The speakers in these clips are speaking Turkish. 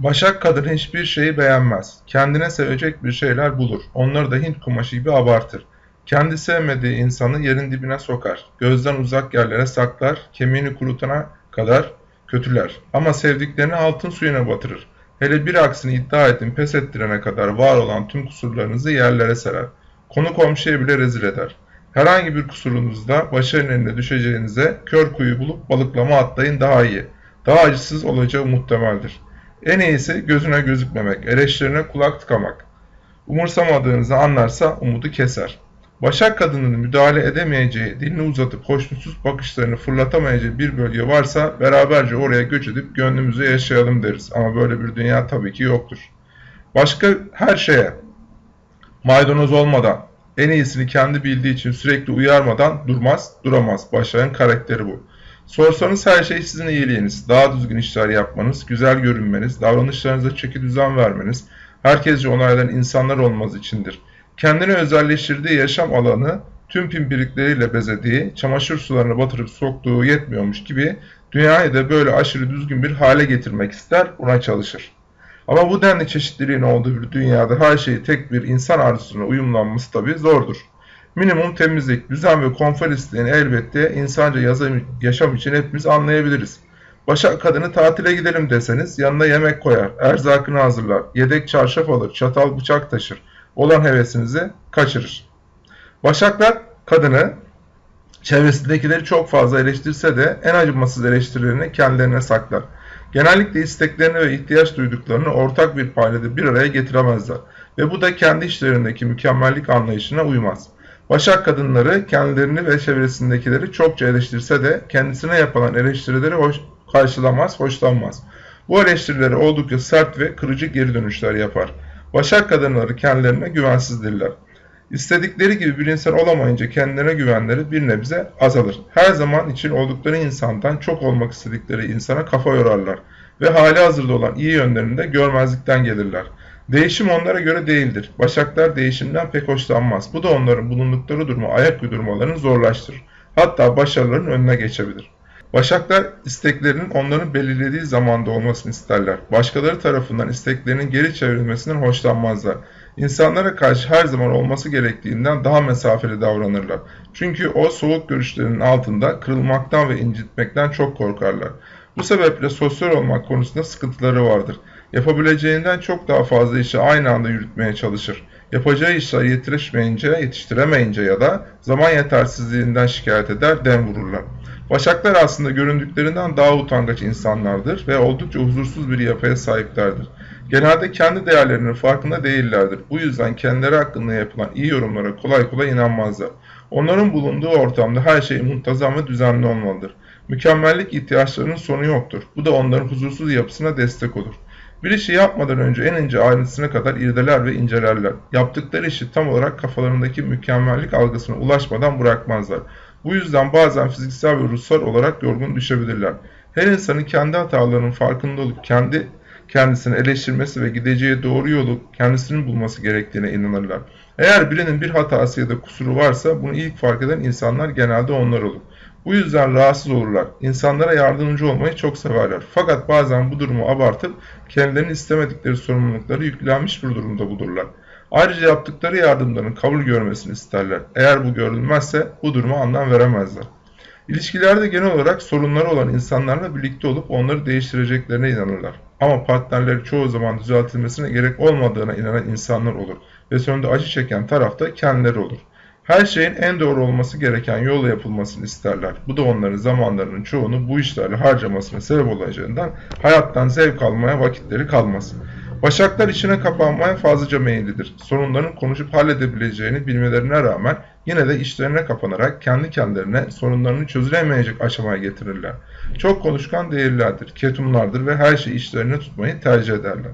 Başak kadın hiçbir şeyi beğenmez. Kendine sevecek bir şeyler bulur. Onları da Hint kumaşı gibi abartır. Kendi sevmediği insanı yerin dibine sokar. Gözden uzak yerlere saklar. Kemiğini kurutana kadar kötüler. Ama sevdiklerini altın suyuna batırır. Hele bir aksini iddia edin pes ettirene kadar var olan tüm kusurlarınızı yerlere serer. Konu komşuya bile rezil eder. Herhangi bir kusurunuzda başarının eline düşeceğinize kör kuyu bulup balıklama atlayın daha iyi. Daha acısız olacağı muhtemeldir. En iyisi gözüne gözükmemek, eleştirine kulak tıkamak. Umursamadığınızı anlarsa umudu keser. Başak kadının müdahale edemeyeceği, dilini uzatıp hoşnutsuz bakışlarını fırlatamayacağı bir bölge varsa beraberce oraya göç edip gönlümüzü yaşayalım deriz. Ama böyle bir dünya tabii ki yoktur. Başka her şeye maydanoz olmadan, en iyisini kendi bildiği için sürekli uyarmadan durmaz, duramaz. Başak'ın karakteri bu. Sorsanız her şey sizin iyiliğiniz, daha düzgün işler yapmanız, güzel görünmeniz, davranışlarınıza çeki düzen vermeniz, herkesce onaylanan insanlar olmaz içindir. Kendini özelleştirdiği yaşam alanı tüm pimpirikleriyle bezediği, çamaşır sularına batırıp soktuğu yetmiyormuş gibi dünyayı da böyle aşırı düzgün bir hale getirmek ister, buna çalışır. Ama bu denli çeşitliliğin olduğu bir dünyada her şeyi tek bir insan arzusuna uyumlanması tabi zordur. Minimum temizlik, düzen ve konfor isteğini elbette insanca yaşam için hepimiz anlayabiliriz. Başak kadını tatile gidelim deseniz yanına yemek koyar, erzakını hazırlar, yedek çarşaf alır, çatal bıçak taşır, olan hevesinizi kaçırır. Başaklar kadını çevresindekileri çok fazla eleştirse de en acımasız eleştirilerini kendilerine saklar. Genellikle isteklerini ve ihtiyaç duyduklarını ortak bir paydada bir araya getiremezler ve bu da kendi işlerindeki mükemmellik anlayışına uymaz. Başak kadınları kendilerini ve çevresindekileri çokça eleştirse de kendisine yapılan eleştirileri hoş, karşılamaz, hoşlanmaz. Bu eleştirileri oldukça sert ve kırıcı geri dönüşler yapar. Başak kadınları kendilerine güvensizdirler. İstedikleri gibi bir insan olamayınca kendilerine güvenleri bir nebze azalır. Her zaman için oldukları insandan çok olmak istedikleri insana kafa yorarlar ve hali hazırda olan iyi yönlerini de görmezlikten gelirler. Değişim onlara göre değildir. Başaklar değişimden pek hoşlanmaz. Bu da onların bulundukları duruma ayak uydurmalarını zorlaştırır. Hatta başarıların önüne geçebilir. Başaklar isteklerinin onların belirlediği zamanda olmasını isterler. Başkaları tarafından isteklerinin geri çevrilmesinden hoşlanmazlar. İnsanlara karşı her zaman olması gerektiğinden daha mesafeli davranırlar. Çünkü o soğuk görüşlerinin altında kırılmaktan ve incitmekten çok korkarlar. Bu sebeple sosyal olmak konusunda sıkıntıları vardır. Yapabileceğinden çok daha fazla işi aynı anda yürütmeye çalışır. Yapacağı işler yetişmeyince, yetiştiremeyince ya da zaman yetersizliğinden şikayet eder, dem vururlar. Başaklar aslında göründüklerinden daha utangaç insanlardır ve oldukça huzursuz bir yapıya sahiplerdir. Genelde kendi değerlerinin farkında değillerdir. Bu yüzden kendileri hakkında yapılan iyi yorumlara kolay kolay inanmazlar. Onların bulunduğu ortamda her şey muntazam ve düzenli olmalıdır. Mükemmellik ihtiyaçlarının sonu yoktur. Bu da onların huzursuz yapısına destek olur. Bir işi yapmadan önce en ince ayrıntısına kadar irdeler ve incelerler. Yaptıkları işi tam olarak kafalarındaki mükemmellik algısına ulaşmadan bırakmazlar. Bu yüzden bazen fiziksel ve ruhsal olarak yorgun düşebilirler. Her insanın kendi hatalarının farkında olup kendi kendisini eleştirmesi ve gideceği doğru yolu kendisinin bulması gerektiğine inanırlar. Eğer birinin bir hatası ya da kusuru varsa bunu ilk fark eden insanlar genelde onlar olur. Bu yüzden rahatsız olurlar. İnsanlara yardımcı olmayı çok severler. Fakat bazen bu durumu abartıp kendilerinin istemedikleri sorumlulukları yüklenmiş bir durumda bulurlar. Ayrıca yaptıkları yardımların kabul görmesini isterler. Eğer bu görülmezse bu duruma anlam veremezler. İlişkilerde genel olarak sorunları olan insanlarla birlikte olup onları değiştireceklerine inanırlar. Ama partnerleri çoğu zaman düzeltilmesine gerek olmadığına inanan insanlar olur ve sonunda acı çeken taraf da kendileri olur. Her şeyin en doğru olması gereken yolla yapılmasını isterler. Bu da onların zamanlarının çoğunu bu işlerle harcamasına sebep olacağından hayattan zevk almaya vakitleri kalmaz. Başaklar içine kapanmaya fazlaca meyillidir. Sorunların konuşup halledebileceğini bilmelerine rağmen yine de işlerine kapanarak kendi kendilerine sorunlarını çözülemeyecek aşamaya getirirler. Çok konuşkan değillerdir, ketumlardır ve her şeyi işlerine tutmayı tercih ederler.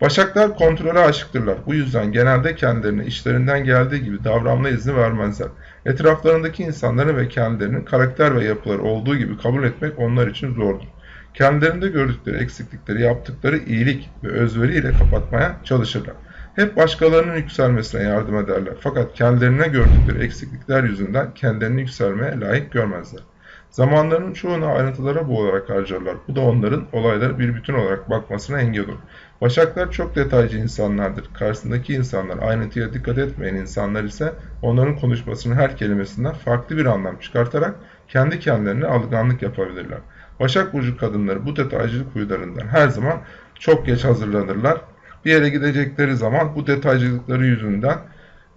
Başaklar kontrole aşıktırlar. Bu yüzden genelde kendilerine işlerinden geldiği gibi davranma izni vermezler. Etraflarındaki insanları ve kendilerinin karakter ve yapıları olduğu gibi kabul etmek onlar için zordur. Kendilerinde gördükleri eksiklikleri yaptıkları iyilik ve özveriyle kapatmaya çalışırlar. Hep başkalarının yükselmesine yardım ederler. Fakat kendilerine gördükleri eksiklikler yüzünden kendilerini yükselmeye layık görmezler. Zamanlarının çoğunu ayrıntılara boğularak harcarlar. Bu da onların olaylara bir bütün olarak bakmasına engel olur. Başaklar çok detaycı insanlardır. Karşısındaki insanlar ayrıntıya dikkat etmeyen insanlar ise onların konuşmasının her kelimesinden farklı bir anlam çıkartarak kendi kendilerine algınlık yapabilirler. Başak Burcu kadınları bu detaycılık huylarından her zaman çok geç hazırlanırlar. Bir yere gidecekleri zaman bu detaycılıkları yüzünden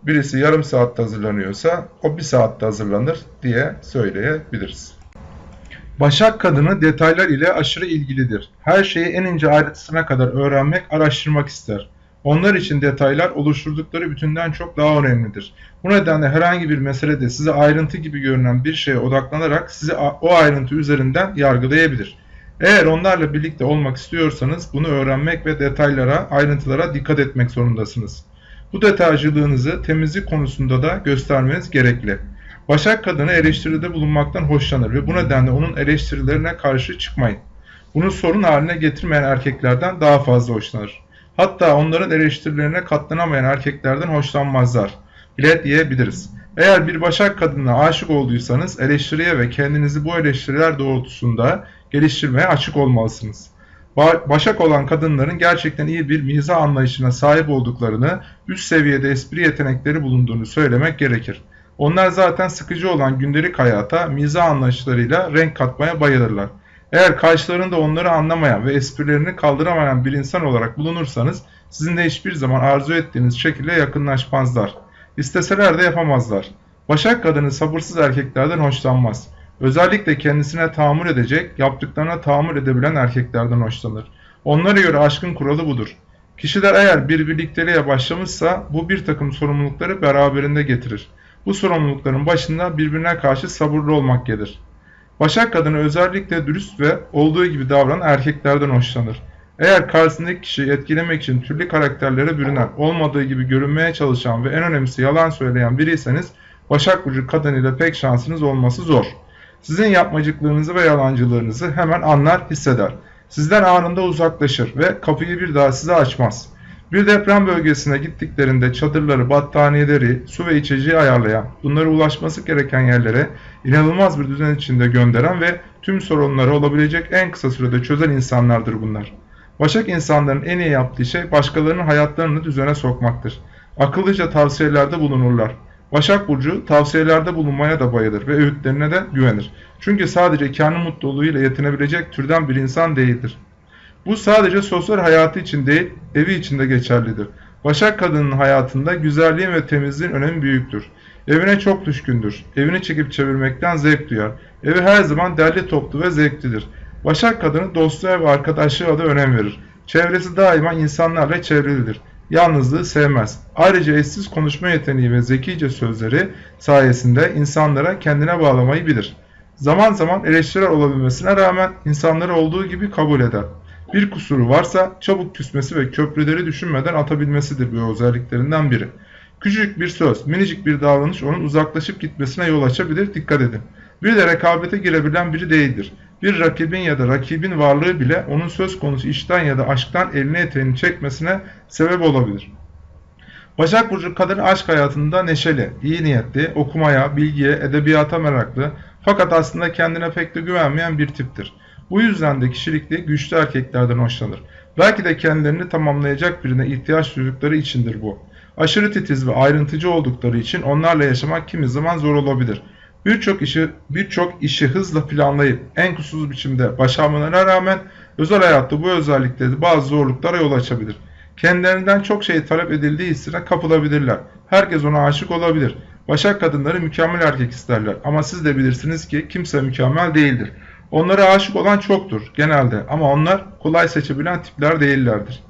birisi yarım saatte hazırlanıyorsa o bir saatte hazırlanır diye söyleyebiliriz. Başak kadını detaylar ile aşırı ilgilidir. Her şeyi en ince ayrıntısına kadar öğrenmek, araştırmak ister. Onlar için detaylar oluşturdukları bütünden çok daha önemlidir. Bu nedenle herhangi bir meselede size ayrıntı gibi görünen bir şeye odaklanarak sizi o ayrıntı üzerinden yargılayabilir. Eğer onlarla birlikte olmak istiyorsanız bunu öğrenmek ve detaylara, ayrıntılara dikkat etmek zorundasınız. Bu detaycılığınızı temizlik konusunda da göstermeniz gerekli. Başak kadını eleştiride bulunmaktan hoşlanır ve bu nedenle onun eleştirilerine karşı çıkmayın. Bunu sorun haline getirmeyen erkeklerden daha fazla hoşlanır. Hatta onların eleştirilerine katlanamayan erkeklerden hoşlanmazlar bile diyebiliriz. Eğer bir başak kadınına aşık olduysanız eleştiriye ve kendinizi bu eleştiriler doğrultusunda geliştirmeye açık olmalısınız. Başak olan kadınların gerçekten iyi bir mizah anlayışına sahip olduklarını, üst seviyede espri yetenekleri bulunduğunu söylemek gerekir. Onlar zaten sıkıcı olan gündelik hayata mizah anlayışlarıyla renk katmaya bayılırlar. Eğer karşılarında onları anlamayan ve esprilerini kaldıramayan bir insan olarak bulunursanız sizinle hiçbir zaman arzu ettiğiniz şekilde yakınlaşmazlar. İsteseler de yapamazlar. Başak kadını sabırsız erkeklerden hoşlanmaz. Özellikle kendisine tahammül edecek, yaptıklarına tahammül edebilen erkeklerden hoşlanır. Onlara göre aşkın kuralı budur. Kişiler eğer bir birlikteliğe başlamışsa bu bir takım sorumlulukları beraberinde getirir. Bu sorumlulukların başında birbirine karşı sabırlı olmak gelir. Başak kadını özellikle dürüst ve olduğu gibi davranan erkeklerden hoşlanır. Eğer karşısındaki kişiyi etkilemek için türlü karakterlere bürünen, olmadığı gibi görünmeye çalışan ve en önemlisi yalan söyleyen biriyseniz Başak Burcu kadınıyla pek şansınız olması zor. Sizin yapmacıklığınızı ve yalancılığınızı hemen anlar, hisseder. Sizden anında uzaklaşır ve kapıyı bir daha size açmaz. Bir deprem bölgesine gittiklerinde çadırları, battaniyeleri, su ve içeceği ayarlayan, bunları ulaşması gereken yerlere inanılmaz bir düzen içinde gönderen ve tüm sorunları olabilecek en kısa sürede çözen insanlardır bunlar. Başak insanların en iyi yaptığı şey başkalarının hayatlarını düzene sokmaktır. Akıllıca tavsiyelerde bulunurlar. Başak Burcu tavsiyelerde bulunmaya da bayılır ve öğütlerine de güvenir. Çünkü sadece kendi mutluluğuyla yetinebilecek türden bir insan değildir. Bu sadece sosyal hayatı için değil, evi için de geçerlidir. Başak kadının hayatında güzelliğin ve temizliğin önemi büyüktür. Evine çok düşkündür. Evini çekip çevirmekten zevk duyar. Evi her zaman derli toplu ve zevklidir. Başak kadını dostluğa ve arkadaşlığa da önem verir. Çevresi daima insanlarla çevrilidir. Yalnızlığı sevmez. Ayrıca eşsiz konuşma yeteneği ve zekice sözleri sayesinde insanlara kendine bağlamayı bilir. Zaman zaman eleştiriler olabilmesine rağmen insanları olduğu gibi kabul eder. Bir kusuru varsa çabuk küsmesi ve köprüleri düşünmeden atabilmesidir bu özelliklerinden biri. Küçük bir söz, minicik bir davranış onun uzaklaşıp gitmesine yol açabilir, dikkat edin. Bir de rekabete girebilen biri değildir. Bir rakibin ya da rakibin varlığı bile onun söz konusu işten ya da aşktan elini eteğini çekmesine sebep olabilir. Başak Burcu kadın aşk hayatında neşeli, iyi niyetli, okumaya, bilgiye, edebiyata meraklı fakat aslında kendine pek de güvenmeyen bir tiptir. Bu yüzden de kişilikli güçlü erkeklerden hoşlanır. Belki de kendilerini tamamlayacak birine ihtiyaç duydukları içindir bu. Aşırı titiz ve ayrıntıcı oldukları için onlarla yaşamak kimi zaman zor olabilir. Birçok işi birçok işi hızla planlayıp en kusursuz biçimde başarmalarına rağmen özel hayatta bu özellikleri bazı zorluklara yol açabilir. Kendilerinden çok şey talep edildiği hissine kapılabilirler. Herkes ona aşık olabilir. Başak kadınları mükemmel erkek isterler ama siz de bilirsiniz ki kimse mükemmel değildir. Onlara aşık olan çoktur genelde ama onlar kolay seçebilen tipler değillerdir.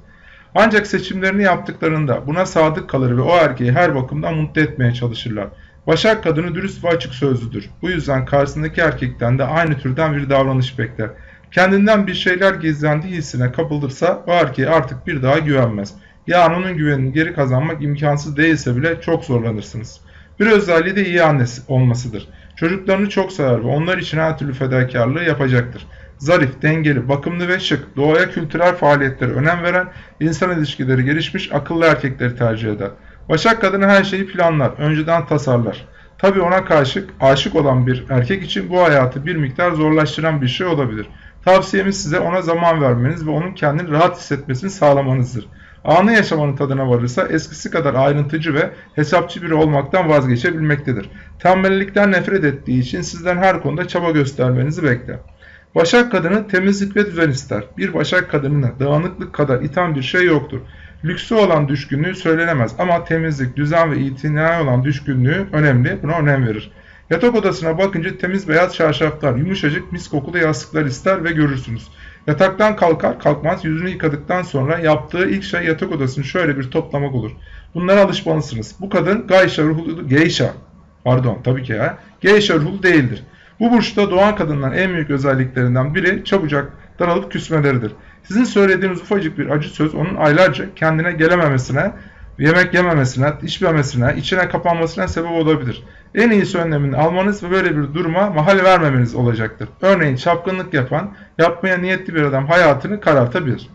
Ancak seçimlerini yaptıklarında buna sadık kalır ve o erkeği her bakımdan mutlu etmeye çalışırlar. Başak kadını dürüst ve açık sözlüdür. Bu yüzden karşısındaki erkekten de aynı türden bir davranış bekler. Kendinden bir şeyler gizlendiği hissine kapılırsa o erkeğe artık bir daha güvenmez. Yani onun güvenini geri kazanmak imkansız değilse bile çok zorlanırsınız. Bir özelliği de iyi annesi olmasıdır. Çocuklarını çok sever ve onlar için her türlü fedakarlığı yapacaktır. Zarif, dengeli, bakımlı ve şık, doğaya kültürel faaliyetlere önem veren, insan ilişkileri gelişmiş, akıllı erkekleri tercih eder. Başak kadını her şeyi planlar, önceden tasarlar. Tabi ona karşı aşık olan bir erkek için bu hayatı bir miktar zorlaştıran bir şey olabilir. Tavsiyemiz size ona zaman vermeniz ve onun kendini rahat hissetmesini sağlamanızdır. Anı yaşamanın tadına varırsa eskisi kadar ayrıntıcı ve hesapçı biri olmaktan vazgeçebilmektedir. Tembellikten nefret ettiği için sizden her konuda çaba göstermenizi bekler. Başak kadını temizlik ve düzen ister. Bir başak kadınına dağınıklık kadar iten bir şey yoktur. Lüksü olan düşkünlüğü söylenemez ama temizlik, düzen ve itinaya olan düşkünlüğü önemli. Buna önem verir. Yatak odasına bakınca temiz beyaz çarşaflar, yumuşacık mis kokulu yastıklar ister ve görürsünüz. Yataktan kalkar kalkmaz yüzünü yıkadıktan sonra yaptığı ilk şey yatak odasını şöyle bir toplamak olur. Bunlara alışmalısınız. Bu kadın gayşa ruhlu, geisha, pardon tabii ki ya, geisha ruhlu değildir. Bu burçta doğan kadınların en büyük özelliklerinden biri çabucak daralıp küsmeleridir. Sizin söylediğiniz ufacık bir acı söz onun aylarca kendine gelememesine, yemek yememesine, içmemesine, içine kapanmasına sebep olabilir. En iyisi önlemini almanız ve böyle bir duruma mahal vermemeniz olacaktır. Örneğin çapkınlık yapan, yapmaya niyetli bir adam hayatını karartabilir.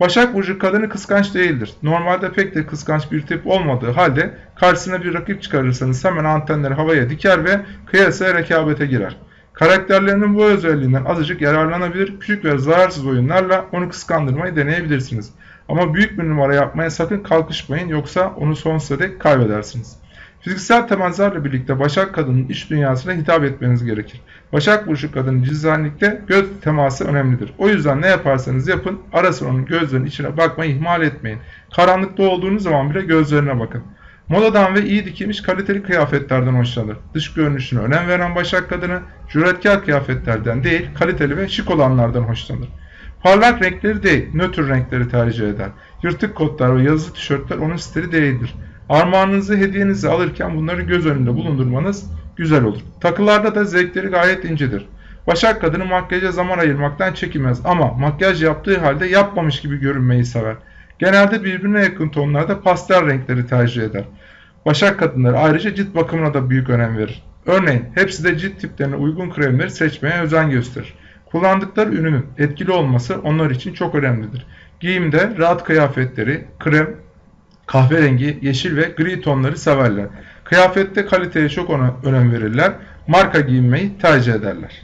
Başak Burcu kadını kıskanç değildir. Normalde pek de kıskanç bir tip olmadığı halde karşısına bir rakip çıkarırsanız hemen antenleri havaya diker ve kıyasaya rekabete girer. Karakterlerinin bu özelliğinden azıcık yararlanabilir, küçük ve zararsız oyunlarla onu kıskandırmayı deneyebilirsiniz. Ama büyük bir numara yapmaya sakın kalkışmayın yoksa onu sonsuza dek kaybedersiniz. Fiziksel temaslarla birlikte Başak kadının iç dünyasına hitap etmeniz gerekir. Başak Burcu kadının cizanlikte göz teması önemlidir. O yüzden ne yaparsanız yapın ara sıra onun gözlerinin içine bakmayı ihmal etmeyin. Karanlıkta olduğunuz zaman bile gözlerine bakın. Modadan ve iyi dikilmiş kaliteli kıyafetlerden hoşlanır. Dış görünüşüne önem veren Başak kadını cüretkar kıyafetlerden değil kaliteli ve şık olanlardan hoşlanır. Parlak renkleri değil, nötr renkleri tercih eder. Yırtık kotlar ve yazılı tişörtler onun stili değildir. Armağanınızı, hediyenizi alırken bunları göz önünde bulundurmanız güzel olur. Takılarda da zevkleri gayet incedir. Başak kadını makyaja zaman ayırmaktan çekinmez ama makyaj yaptığı halde yapmamış gibi görünmeyi sever. Genelde birbirine yakın tonlarda pastel renkleri tercih eder. Başak kadınları ayrıca cilt bakımına da büyük önem verir. Örneğin hepsi de cilt tiplerine uygun kremleri seçmeye özen gösterir. Kullandıkları ürünün etkili olması onlar için çok önemlidir. Giyimde rahat kıyafetleri, krem, kahverengi, yeşil ve gri tonları severler. Kıyafette kaliteye çok önem verirler. Marka giyinmeyi tercih ederler.